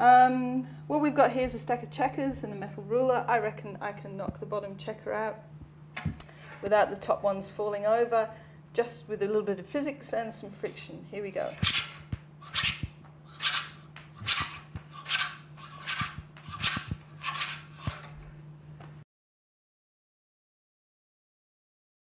Um, what we've got here is a stack of checkers and a metal ruler. I reckon I can knock the bottom checker out without the top ones falling over, just with a little bit of physics and some friction. Here we go.